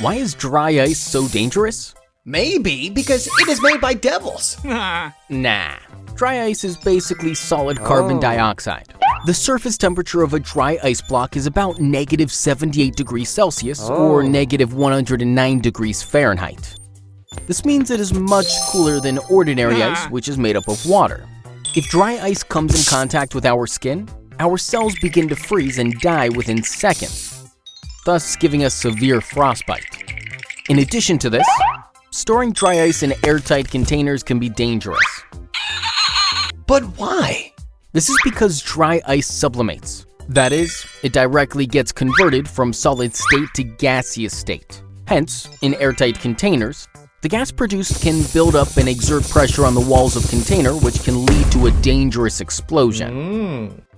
Why is dry ice so dangerous? Maybe because it is made by devils. Nah. Dry ice is basically solid carbon Oh. dioxide. The surface temperature of a dry ice block is about negative 78 degrees Celsius or Oh. negative 109 degrees Fahrenheit. This means it is much cooler than ordinary ice, which is made up of water. If dry ice comes in contact with our skin, our cells begin to freeze and die within seconds, thus giving us severe frostbite. In addition to this, storing dry ice in airtight containers can be dangerous. But why? This is because dry ice sublimates. That is, it directly gets converted from solid state to gaseous state. Hence, in airtight containers, the gas produced can build up and exert pressure on the walls of container which can lead to a dangerous explosion. Mm.